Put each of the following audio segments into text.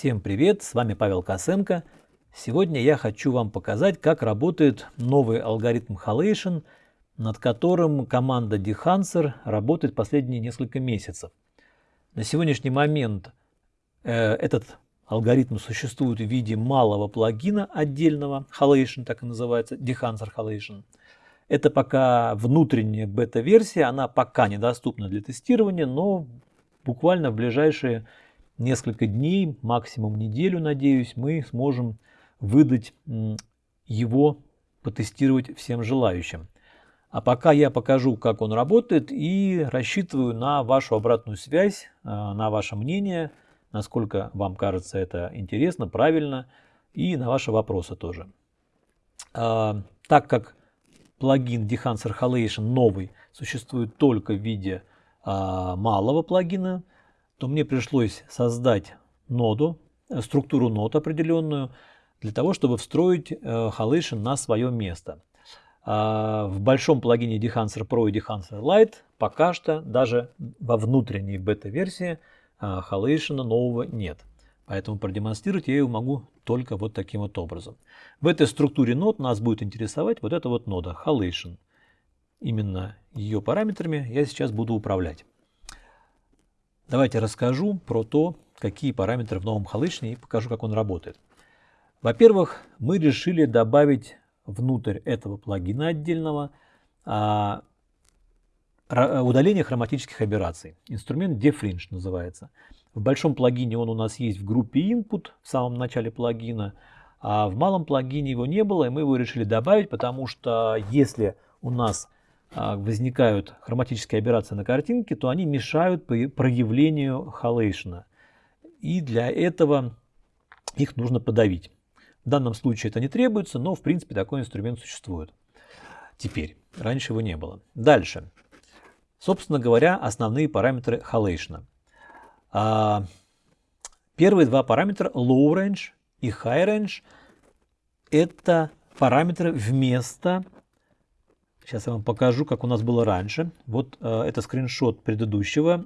Всем привет, с вами Павел Косенко. Сегодня я хочу вам показать, как работает новый алгоритм Halation, над которым команда Dehancer работает последние несколько месяцев. На сегодняшний момент э, этот алгоритм существует в виде малого плагина отдельного, Halation так и называется, Dehancer Halation. Это пока внутренняя бета-версия, она пока недоступна для тестирования, но буквально в ближайшие несколько дней, максимум неделю, надеюсь, мы сможем выдать его, потестировать всем желающим. А пока я покажу, как он работает и рассчитываю на вашу обратную связь, а, на ваше мнение, насколько вам кажется это интересно, правильно, и на ваши вопросы тоже. А, так как плагин Dehancer Halation новый существует только в виде а, малого плагина, то мне пришлось создать ноду, э, структуру нод определенную, для того, чтобы встроить Halation э, на свое место. А, в большом плагине Dehancer Pro и Dehancer Lite пока что даже во внутренней бета-версии Halation нового нет. Поэтому продемонстрировать я его могу только вот таким вот образом. В этой структуре нод нас будет интересовать вот эта вот нода Halation. Именно ее параметрами я сейчас буду управлять. Давайте расскажу про то, какие параметры в новом Halation и покажу, как он работает. Во-первых, мы решили добавить внутрь этого плагина отдельного а, удаление хроматических операций. Инструмент Defringe называется. В большом плагине он у нас есть в группе Input в самом начале плагина, а в малом плагине его не было, и мы его решили добавить, потому что если у нас возникают хроматические операции на картинке, то они мешают проявлению халейшна. И для этого их нужно подавить. В данном случае это не требуется, но в принципе такой инструмент существует. Теперь, раньше его не было. Дальше. Собственно говоря, основные параметры халейшна. А, первые два параметра low range и high range это параметры вместо Сейчас я вам покажу, как у нас было раньше. Вот э, это скриншот предыдущего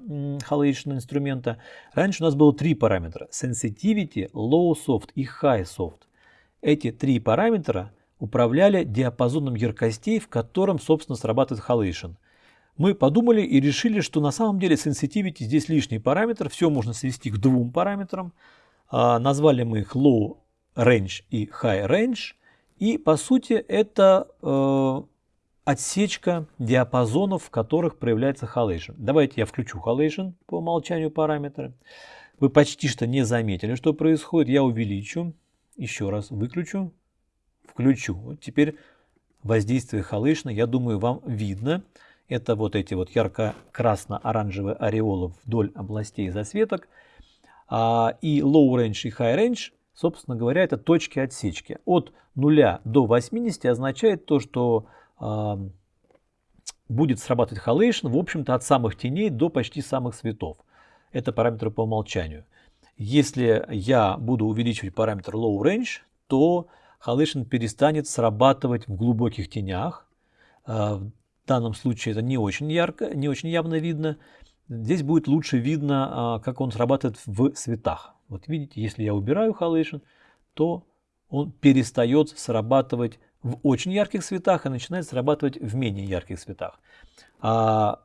Halation инструмента. Раньше у нас было три параметра. Sensitivity, Low Soft и High Soft. Эти три параметра управляли диапазоном яркостей, в котором, собственно, срабатывает Halation. Мы подумали и решили, что на самом деле Sensitivity здесь лишний параметр. Все можно свести к двум параметрам. Э, назвали мы их Low Range и High Range. И по сути это э, отсечка диапазонов, в которых проявляется halation. Давайте я включу halation по умолчанию параметра. Вы почти что не заметили, что происходит. Я увеличу, еще раз выключу, включу. Вот теперь воздействие halation, я думаю, вам видно. Это вот эти вот ярко-красно-оранжевые ореолы вдоль областей засветок. А, и low range и high range, собственно говоря, это точки отсечки. От 0 до 80 означает то, что будет срабатывать halation, в общем-то, от самых теней до почти самых цветов. Это параметры по умолчанию. Если я буду увеличивать параметр low range, то halation перестанет срабатывать в глубоких тенях. А, в данном случае это не очень ярко, не очень явно видно. Здесь будет лучше видно, а, как он срабатывает в цветах. Вот видите, если я убираю halation, то он перестает срабатывать в очень ярких цветах и начинает срабатывать в менее ярких цветах. А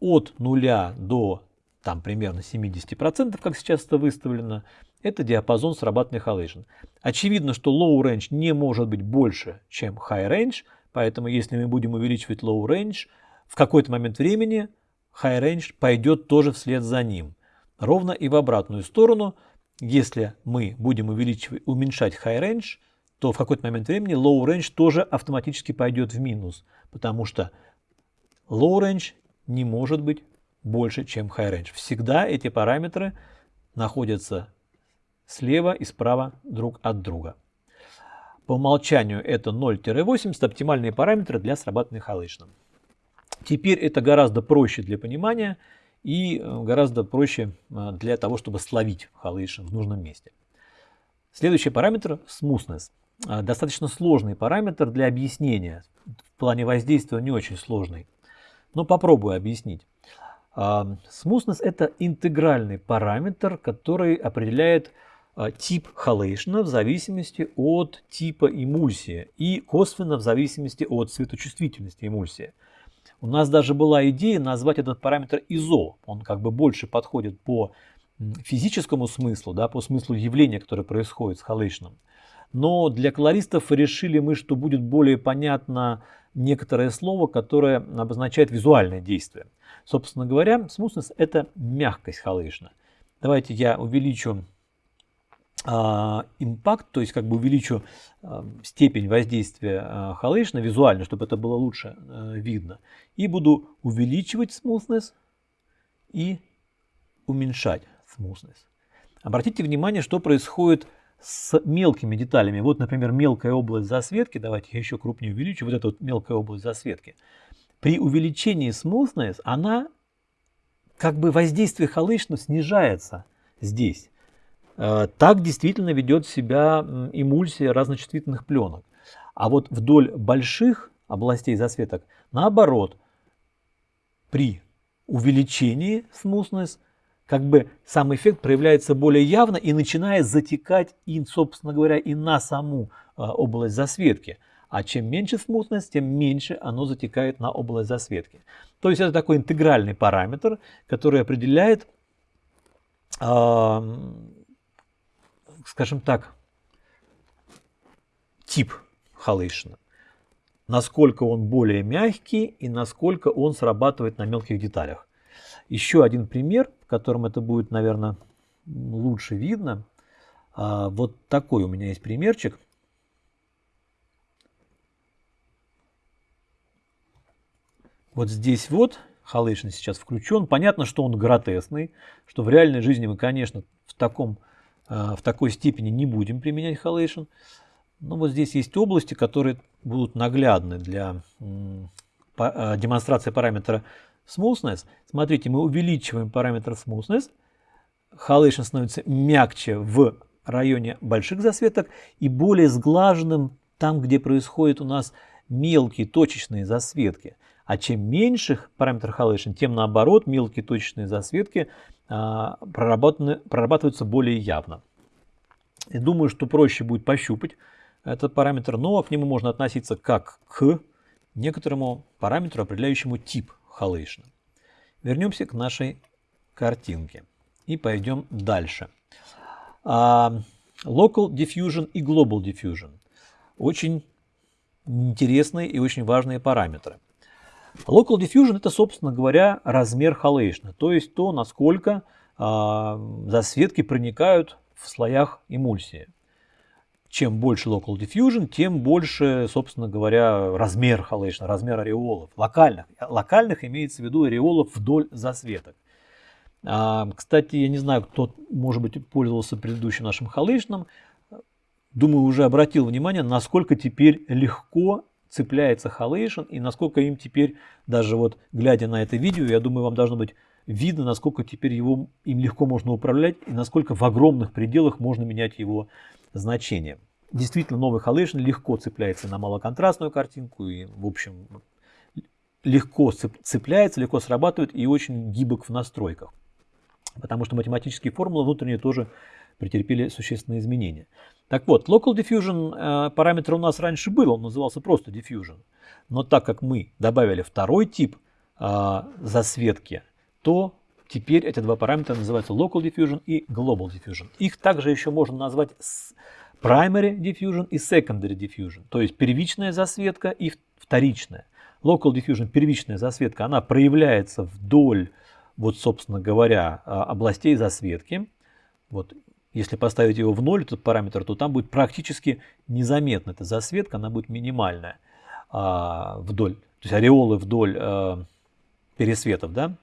от 0 до там примерно 70%, как сейчас это выставлено, это диапазон срабатывания halation. Очевидно, что low range не может быть больше, чем high range, поэтому если мы будем увеличивать low range, в какой-то момент времени high range пойдет тоже вслед за ним. Ровно и в обратную сторону, если мы будем увеличивать, уменьшать high range, то в какой-то момент времени low range тоже автоматически пойдет в минус, потому что low range не может быть больше, чем high range. Всегда эти параметры находятся слева и справа друг от друга. По умолчанию это 0-80 оптимальные параметры для срабатывания халычным. Теперь это гораздо проще для понимания и э, гораздо проще э, для того, чтобы словить халышин в нужном месте. Следующий параметр – smoothness. А, достаточно сложный параметр для объяснения. В плане воздействия не очень сложный. Но попробую объяснить. Smoothness а, – это интегральный параметр, который определяет а, тип халейшна в зависимости от типа эмульсии и косвенно в зависимости от светочувствительности эмульсии. У нас даже была идея назвать этот параметр изо. Он как бы больше подходит по физическому смыслу, да, по смыслу явления, которое происходит с халейшном. Но для колористов решили мы, что будет более понятно некоторое слово, которое обозначает визуальное действие. Собственно говоря, smoothness – это мягкость халейшна. Давайте я увеличу а, импакт, то есть как бы увеличу а, степень воздействия а, халейшна визуально, чтобы это было лучше а, видно. И буду увеличивать smoothness и уменьшать smoothness. Обратите внимание, что происходит с мелкими деталями. Вот, например, мелкая область засветки. Давайте я еще крупнее увеличу. Вот эта вот мелкая область засветки. При увеличении smoothness она как бы воздействие халышна снижается здесь. Э, так действительно ведет себя эмульсия разночувствительных пленок. А вот вдоль больших областей засветок, наоборот, при увеличении smoothness – как бы сам эффект проявляется более явно и начинает затекать, и, собственно говоря, и на саму а, область засветки. А чем меньше смутность, тем меньше оно затекает на область засветки. То есть это такой интегральный параметр, который определяет, скажем так, тип халейшина. Насколько он более мягкий и насколько он срабатывает на мелких деталях. Еще один пример, в котором это будет, наверное, лучше видно. А, вот такой у меня есть примерчик. Вот здесь вот халейшн сейчас включен. Понятно, что он гротесный, что в реальной жизни мы, конечно, в, таком, а, в такой степени не будем применять халейшн. Но вот здесь есть области, которые будут наглядны для а, демонстрации параметра smoothness. Смотрите, мы увеличиваем параметр smoothness. Halation становится мягче в районе больших засветок и более сглаженным там, где происходят у нас мелкие точечные засветки. А чем меньше параметр halation, тем наоборот мелкие точечные засветки а, прорабатываются более явно. И думаю, что проще будет пощупать этот параметр, но к нему можно относиться как к некоторому параметру, определяющему тип halation. Вернемся к нашей картинке и пойдем дальше. Uh, local diffusion и global diffusion. Очень интересные и очень важные параметры. Local diffusion это, собственно говоря, размер халейшна, то есть то, насколько э, засветки проникают в слоях эмульсии чем больше local diffusion, тем больше, собственно говоря, размер халейшна, размер ореолов, локальных. Локальных имеется в виду ореолов вдоль засветок. А, кстати, я не знаю, кто, может быть, пользовался предыдущим нашим халейшном. Думаю, уже обратил внимание, насколько теперь легко цепляется халейшн и насколько им теперь, даже вот глядя на это видео, я думаю, вам должно быть видно, насколько теперь его, им легко можно управлять и насколько в огромных пределах можно менять его значение. Действительно, новый Halation легко цепляется на малоконтрастную картинку и, в общем, легко цепляется, легко срабатывает и очень гибок в настройках. Потому что математические формулы внутренние тоже претерпели существенные изменения. Так вот, Local Diffusion э, параметр у нас раньше был, он назывался просто Diffusion. Но так как мы добавили второй тип э, засветки, то Теперь эти два параметра называются Local Diffusion и Global Diffusion. Их также еще можно назвать Primary Diffusion и Secondary Diffusion, то есть первичная засветка и вторичная. Local Diffusion, первичная засветка, она проявляется вдоль, вот собственно говоря, а, областей засветки. Вот, если поставить его в ноль, этот параметр, то там будет практически незаметна эта засветка, она будет минимальная а, вдоль, то есть ореолы вдоль а, пересветов, да,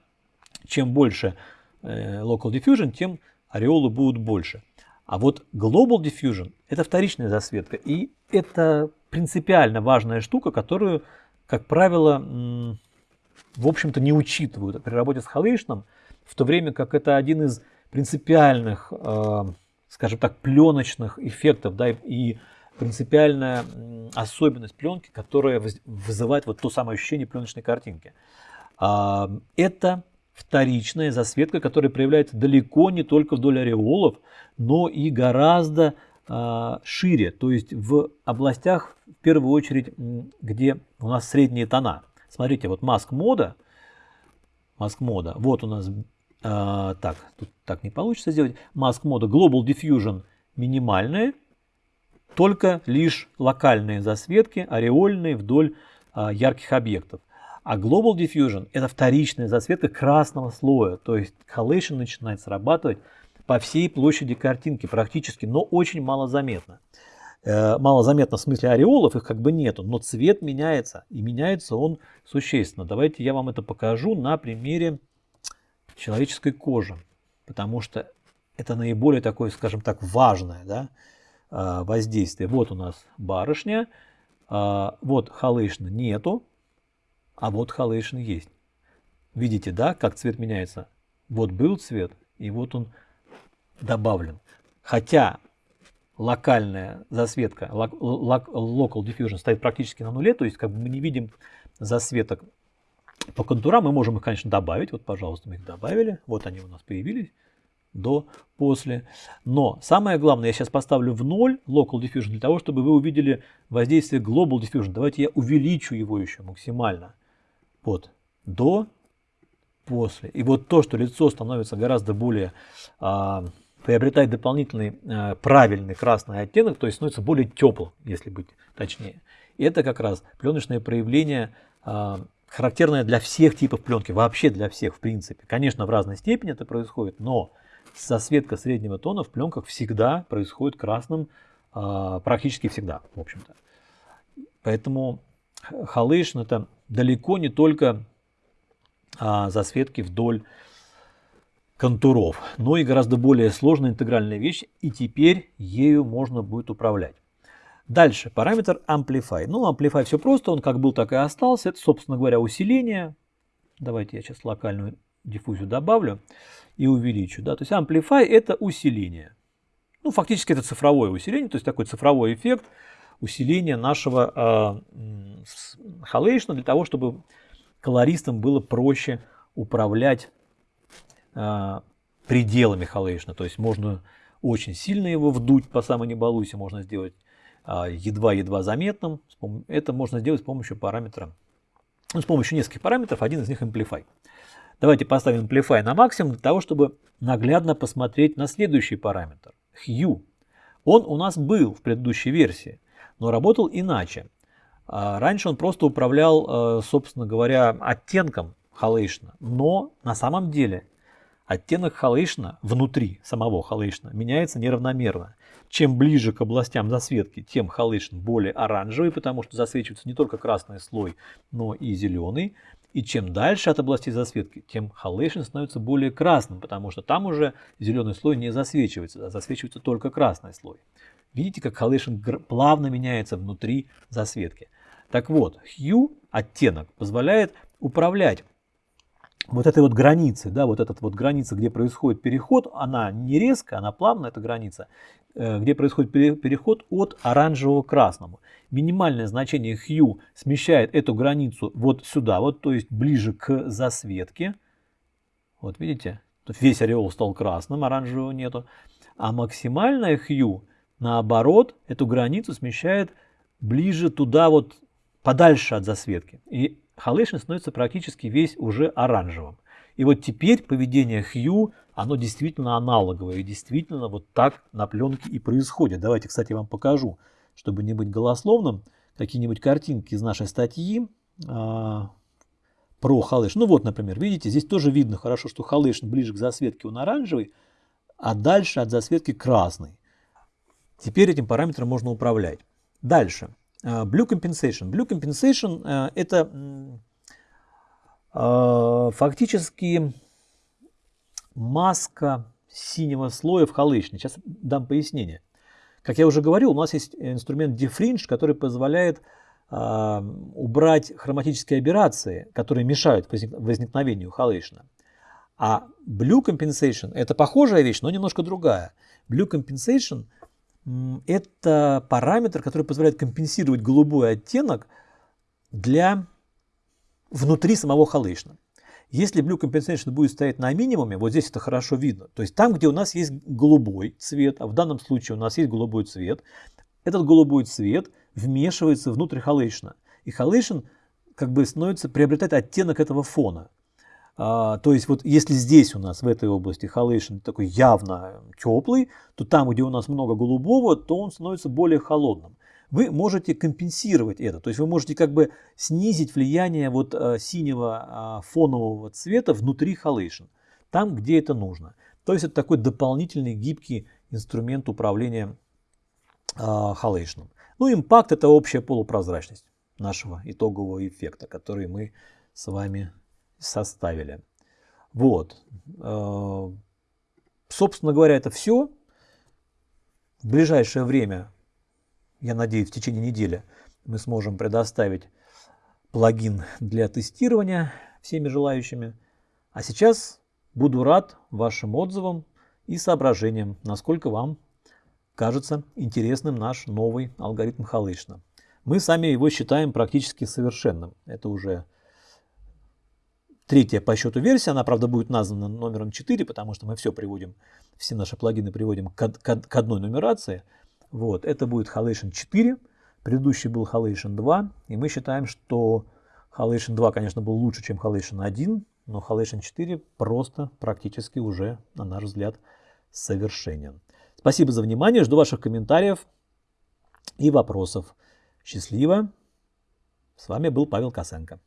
чем больше э, local diffusion, тем ореолы будут больше. А вот global diffusion – это вторичная засветка. И это принципиально важная штука, которую, как правило, в общем-то не учитывают при работе с халейшном, в то время как это один из принципиальных, э, скажем так, пленочных эффектов, да, и принципиальная особенность пленки, которая вызывает вот то самое ощущение пленочной картинки. А, это вторичная засветка, которая проявляется далеко не только вдоль ореолов, но и гораздо э, шире, то есть в областях, в первую очередь, где у нас средние тона. Смотрите, вот маск мода, маск мода, вот у нас, э, так, тут так не получится сделать, маск мода Global Diffusion минимальная, только лишь локальные засветки, ореольные вдоль э, ярких объектов. А Global Diffusion – это вторичная засветка красного слоя, то есть Halation начинает срабатывать по всей площади картинки практически, но очень мало заметно. Э, мало заметно в смысле ореолов, их как бы нету, но цвет меняется, и меняется он существенно. Давайте я вам это покажу на примере человеческой кожи, потому что это наиболее такое, скажем так, важное да, э, воздействие. Вот у нас барышня, э, вот халейшна нету, а вот Halation есть. Видите, да, как цвет меняется? Вот был цвет, и вот он добавлен. Хотя локальная засветка, local diffusion стоит практически на нуле, то есть как бы мы не видим засветок по контурам, мы можем их, конечно, добавить. Вот, пожалуйста, мы их добавили. Вот они у нас появились до, после. Но самое главное, я сейчас поставлю в ноль Local Diffusion для того, чтобы вы увидели воздействие Global Diffusion. Давайте я увеличу его еще максимально. Вот, до, после. И вот то, что лицо становится гораздо более, а, приобретает дополнительный а, правильный красный оттенок, то есть становится более теплым, если быть точнее. И это как раз пленочное проявление, а, характерное для всех типов пленки, вообще для всех в принципе. Конечно, в разной степени это происходит, но засветка среднего тона в пленках всегда происходит красным, а, практически всегда, в общем-то. Поэтому халейшн это далеко не только а, засветки вдоль контуров, но и гораздо более сложная интегральная вещь, и теперь ею можно будет управлять. Дальше, параметр Amplify. Ну, Amplify все просто, он как был, так и остался. Это, собственно говоря, усиление. Давайте я сейчас локальную диффузию добавлю и увеличу. Да? То есть Amplify это усиление. Ну, фактически это цифровое усиление, то есть такой цифровой эффект усиления нашего э, халейшна для того, чтобы колористам было проще управлять э, пределами халейшна. То есть можно очень сильно его вдуть по самой не балуйся, можно сделать а, едва-едва заметным. Это можно сделать с помощью параметра, ну, с помощью нескольких параметров, один из них Amplify. Давайте поставим Amplify на максимум для того, чтобы наглядно посмотреть на следующий параметр, Hue. Он у нас был в предыдущей версии, но работал иначе. А, раньше он просто управлял, э, собственно говоря, оттенком halation а, но на самом деле оттенок halation а внутри самого halation а меняется неравномерно. Чем ближе к областям засветки, тем halation более оранжевый, потому что засвечивается не только красный слой, но и зеленый. И чем дальше от области засветки, тем halation становится более красным, потому что там уже зеленый слой не засвечивается, а засвечивается только красный слой. Видите, как халейшн плавно меняется внутри засветки. Так вот, hue, оттенок, позволяет управлять вот этой вот границей, да, вот эта вот граница, где происходит переход, она не резкая, она плавная, эта граница, э, где происходит переход от оранжевого к красному. Минимальное значение hue смещает эту границу вот сюда, вот, то есть ближе к засветке. Вот видите, весь ореол стал красным, оранжевого нету. А максимальное hue, наоборот, эту границу смещает ближе туда вот подальше от засветки. И халейшн становится практически весь уже оранжевым. И вот теперь поведение Хью, оно действительно аналоговое. И действительно вот так на пленке и происходит. Давайте, кстати, вам покажу, чтобы не быть голословным, какие-нибудь картинки из нашей статьи а, про халейшн. Ну вот, например, видите, здесь тоже видно хорошо, что халейшн ближе к засветке он оранжевый, а дальше от засветки красный. Теперь этим параметром можно управлять. Дальше. А, Blue Compensation. Blue Compensation а, это а, фактически маска синего слоя в халышне. Сейчас дам пояснение. Как я уже говорил, у нас есть инструмент Defringe, который позволяет убрать хроматические аберрации, которые мешают возникновению халышна. А Blue Compensation это похожая вещь, но немножко другая. Blue Compensation – это параметр, который позволяет компенсировать голубой оттенок для внутри самого халышна. Если Blue Compensation будет стоять на минимуме, вот здесь это хорошо видно. То есть там, где у нас есть голубой цвет, а в данном случае у нас есть голубой цвет, этот голубой цвет вмешивается внутрь halation а. И halation как бы становится, приобретает оттенок этого фона. А, то есть вот если здесь у нас в этой области halation такой явно теплый, то там, где у нас много голубого, то он становится более холодным. Вы можете компенсировать это, то есть вы можете как бы снизить влияние вот а, синего а, фонового цвета внутри halation, там, где это нужно. То есть это такой дополнительный гибкий инструмент управления халейшном. Ну, импакт это общая полупрозрачность нашего итогового эффекта, который мы с вами составили. Вот. Э, собственно говоря, это все. В ближайшее время, я надеюсь, в течение недели мы сможем предоставить плагин для тестирования всеми желающими. А сейчас буду рад вашим отзывам и соображениям, насколько вам кажется интересным наш новый алгоритм Халышна. Мы сами его считаем практически совершенным. Это уже третья по счету версия. Она, правда, будет названа номером 4, потому что мы все приводим, все наши плагины приводим к, к, к одной нумерации. Вот, это будет Halation 4, предыдущий был Halation 2, и мы считаем, что Halation 2, конечно, был лучше, чем Halation 1, но Halation 4 просто практически уже, на наш взгляд, совершенен. Спасибо за внимание, жду ваших комментариев и вопросов. Счастливо! С вами был Павел Косенко.